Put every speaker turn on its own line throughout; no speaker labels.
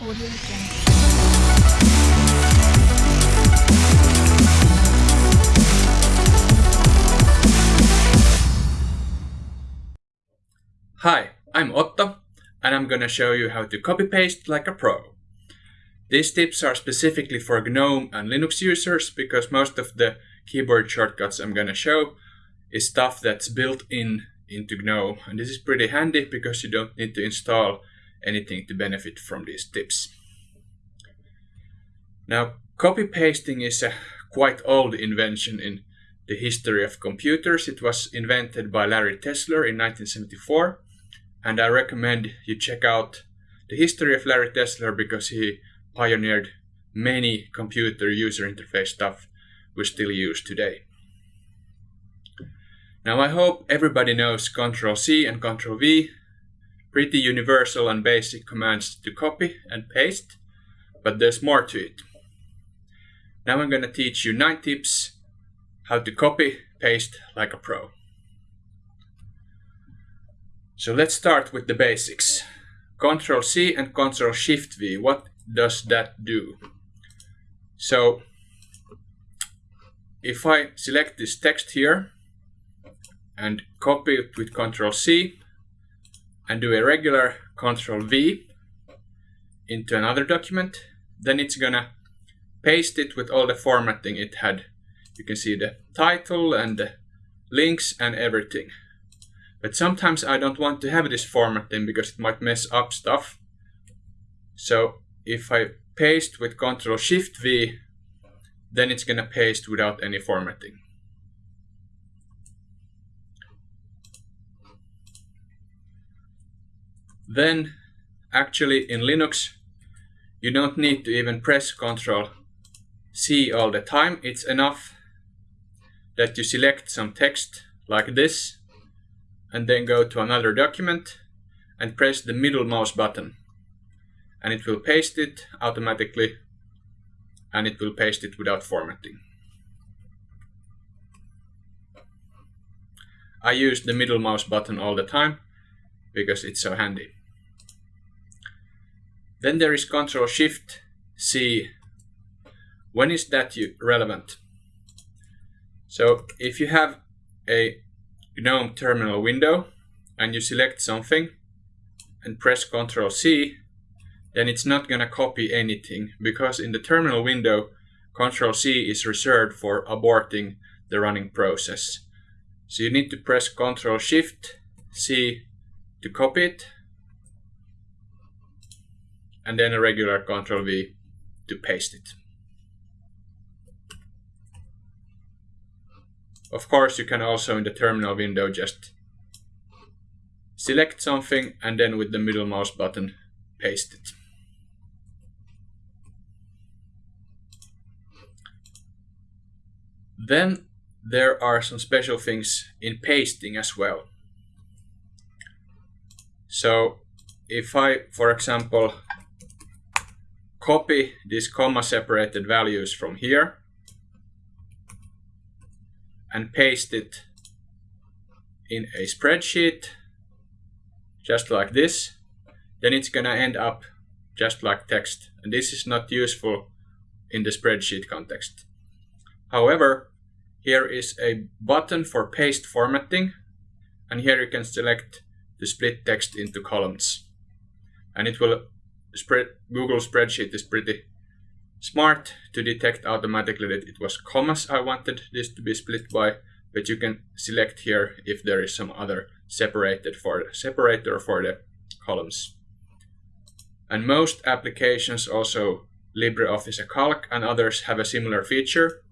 Hi, I'm Otto, and I'm gonna show you how to copy-paste like a pro. These tips are specifically for GNOME and Linux users because most of the keyboard shortcuts I'm gonna show is stuff that's built in into GNOME, and this is pretty handy because you don't need to install anything to benefit from these tips. Now, copy-pasting is a quite old invention in the history of computers. It was invented by Larry Tesler in 1974 and I recommend you check out the history of Larry Tesler because he pioneered many computer user interface stuff we still use today. Now I hope everybody knows Ctrl C and Ctrl V, pretty universal and basic commands to copy and paste, but there's more to it. Now I'm going to teach you 9 tips how to copy paste like a pro. So let's start with the basics. Ctrl C and Ctrl Shift V, what does that do? So if I select this text here and copy it with Ctrl C and do a regular control V into another document, then it's gonna paste it with all the formatting it had. You can see the title and the links and everything. But sometimes I don't want to have this formatting because it might mess up stuff. So if I paste with Control Shift V, then it's gonna paste without any formatting. Then actually in Linux, you don't need to even press Ctrl C all the time. It's enough that you select some text like this and then go to another document and press the middle mouse button and it will paste it automatically and it will paste it without formatting. I use the middle mouse button all the time because it's so handy. Then there is Control Shift C. When is that relevant? So if you have a GNOME terminal window and you select something and press Control C, then it's not going to copy anything because in the terminal window, Control C is reserved for aborting the running process. So you need to press Control Shift C to copy it and then a regular Ctrl V to paste it. Of course, you can also in the terminal window just select something and then with the middle mouse button paste it. Then there are some special things in pasting as well. So if I, for example, copy these comma separated values from here and paste it in a spreadsheet just like this. Then it's gonna end up just like text. And this is not useful in the spreadsheet context. However here is a button for paste formatting. And here you can select to split text into columns. And it will spread Google spreadsheet is pretty smart to detect automatically that it was commas I wanted this to be split by, but you can select here if there is some other separated for the separator for the columns. And most applications also LibreOffice Calc and others have a similar feature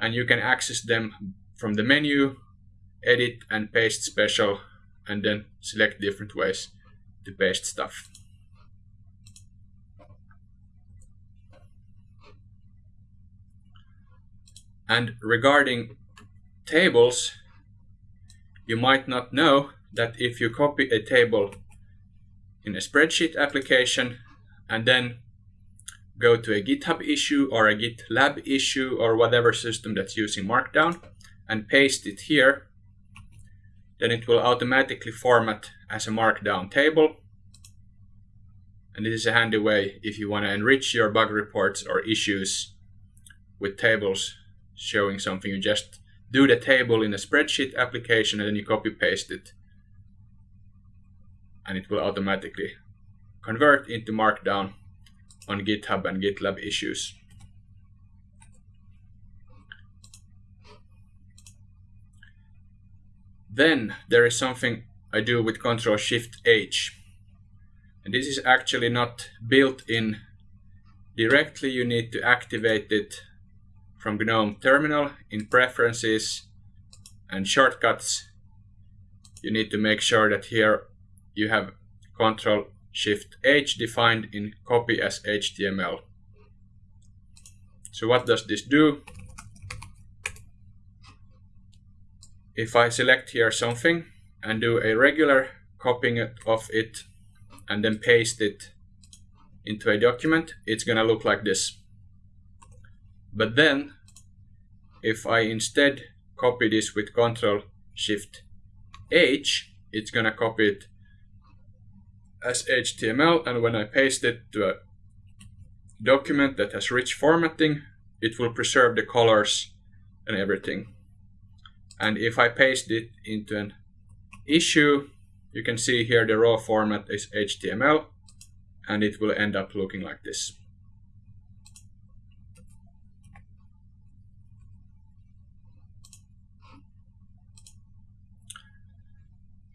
and you can access them from the menu, edit and paste special and then select different ways to paste stuff. And regarding tables, you might not know that if you copy a table in a spreadsheet application and then go to a GitHub issue or a GitLab issue or whatever system that's using Markdown and paste it here, then it will automatically format as a Markdown table. And this is a handy way if you want to enrich your bug reports or issues with tables showing something. You just do the table in a spreadsheet application and then you copy paste it. And it will automatically convert into Markdown on GitHub and GitLab issues. Then there is something I do with Control Shift H. And this is actually not built in directly. You need to activate it from GNOME Terminal in Preferences and Shortcuts. You need to make sure that here you have Control Shift H defined in copy as HTML. So what does this do? if I select here something and do a regular copying of it and then paste it into a document, it's gonna look like this. But then, if I instead copy this with Control Shift H, it's gonna copy it as HTML and when I paste it to a document that has rich formatting, it will preserve the colors and everything. And if I paste it into an issue, you can see here the raw format is HTML and it will end up looking like this.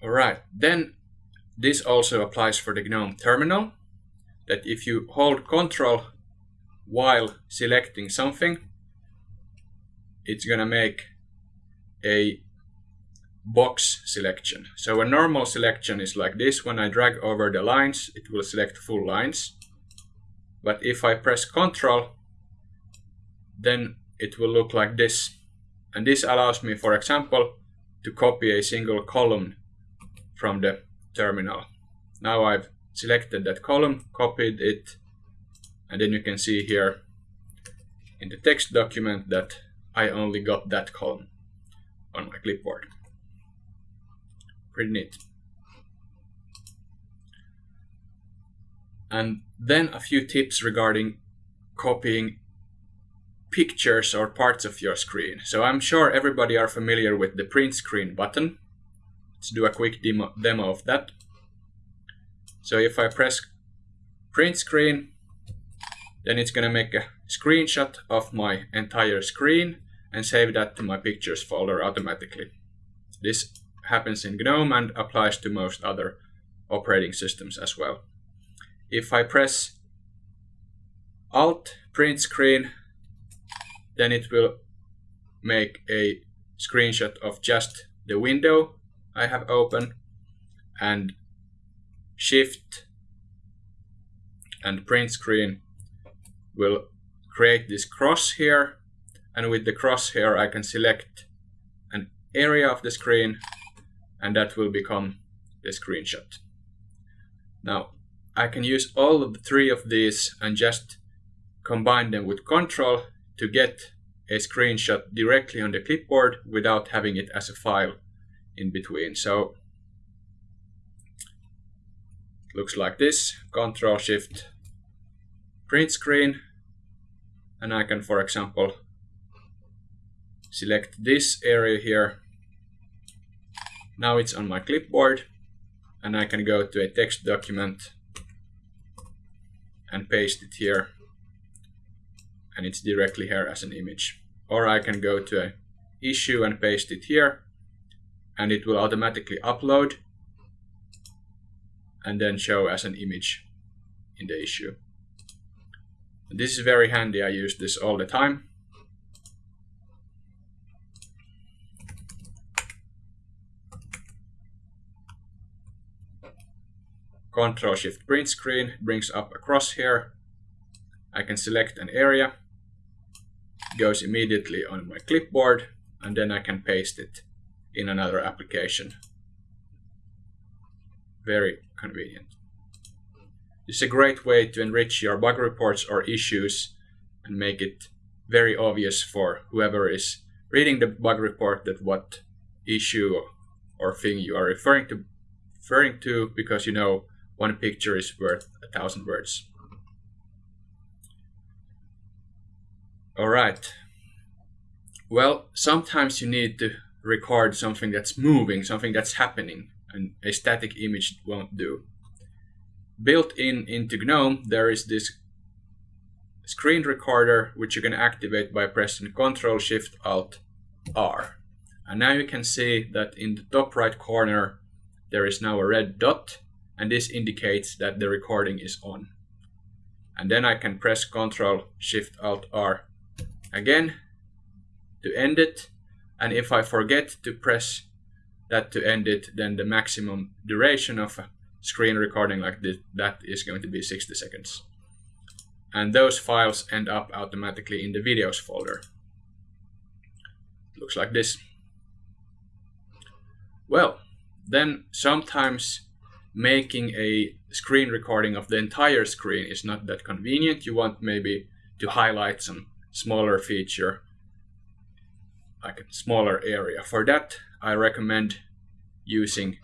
Alright, then this also applies for the GNOME terminal, that if you hold Control while selecting something, it's gonna make a box selection. So a normal selection is like this. When I drag over the lines, it will select full lines. But if I press Ctrl, then it will look like this. And this allows me, for example, to copy a single column from the terminal. Now I've selected that column, copied it, and then you can see here in the text document that I only got that column on my clipboard. Pretty neat. And then a few tips regarding copying pictures or parts of your screen. So I'm sure everybody are familiar with the print screen button. Let's do a quick demo, demo of that. So if I press print screen, then it's going to make a screenshot of my entire screen and save that to my pictures folder automatically. This happens in GNOME and applies to most other operating systems as well. If I press Alt print screen, then it will make a screenshot of just the window I have open and Shift and print screen will create this cross here and with the cross here I can select an area of the screen and that will become the screenshot. Now I can use all of the three of these and just combine them with control to get a screenshot directly on the clipboard without having it as a file in between. So looks like this, control shift print screen and I can for example select this area here. Now it's on my clipboard and I can go to a text document and paste it here and it's directly here as an image. Or I can go to a issue and paste it here and it will automatically upload and then show as an image in the issue. This is very handy, I use this all the time. Control Shift print screen brings up a crosshair. I can select an area, goes immediately on my clipboard, and then I can paste it in another application. Very convenient. It's a great way to enrich your bug reports or issues and make it very obvious for whoever is reading the bug report that what issue or thing you are referring to referring to because you know one picture is worth a thousand words. All right. Well, sometimes you need to record something that's moving, something that's happening, and a static image won't do. Built in into GNOME, there is this screen recorder which you can activate by pressing Ctrl Shift Alt R. And now you can see that in the top right corner there is now a red dot and this indicates that the recording is on. And then I can press Ctrl Shift Alt R again to end it and if I forget to press that to end it then the maximum duration of a screen recording like this that is going to be 60 seconds. And those files end up automatically in the videos folder. Looks like this. Well then sometimes making a screen recording of the entire screen is not that convenient. You want maybe to highlight some smaller feature like a smaller area. For that, I recommend using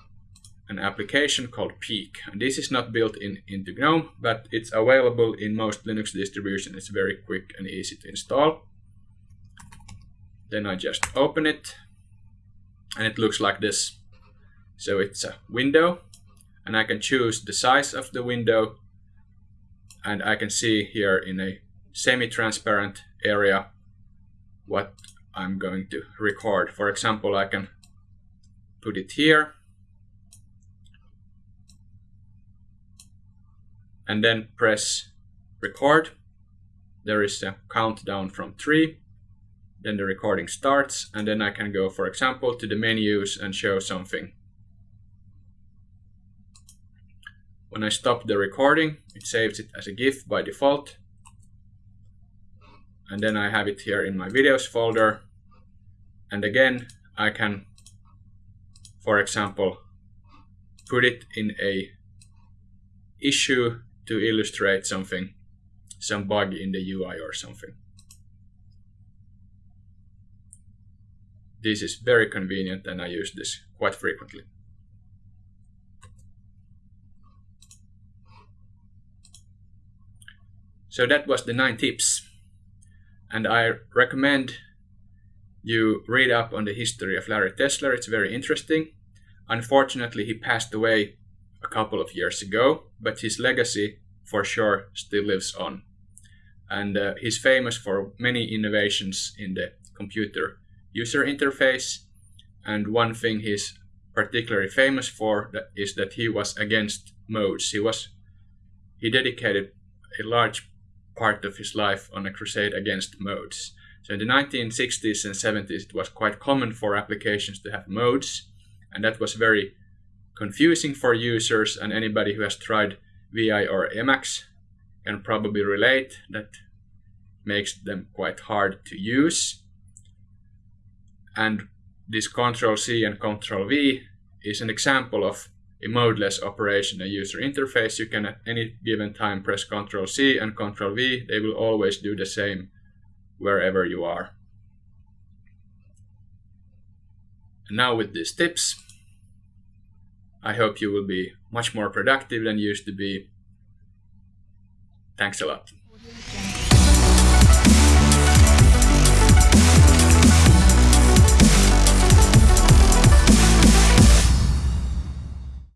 an application called Peek. And this is not built in into GNOME, but it's available in most Linux distributions. It's very quick and easy to install. Then I just open it and it looks like this. So it's a window and I can choose the size of the window and I can see here in a semi-transparent area what I'm going to record. For example, I can put it here and then press record. There is a countdown from three. Then the recording starts and then I can go, for example, to the menus and show something. When I stop the recording, it saves it as a GIF by default. And then I have it here in my videos folder and again I can for example put it in a issue to illustrate something some bug in the UI or something. This is very convenient and I use this quite frequently. So that was the nine tips. And I recommend you read up on the history of Larry Tesler. It's very interesting. Unfortunately, he passed away a couple of years ago, but his legacy for sure still lives on. And uh, he's famous for many innovations in the computer user interface. And one thing he's particularly famous for is that he was against modes. He was he dedicated a large part of his life on a crusade against modes. So in the 1960s and 70s, it was quite common for applications to have modes, and that was very confusing for users, and anybody who has tried VI or Emacs can probably relate that makes them quite hard to use. And this Control C and Control V is an example of a modeless operation, a user interface. You can at any given time press Control C and Control V. They will always do the same wherever you are. And now with these tips, I hope you will be much more productive than you used to be. Thanks a lot.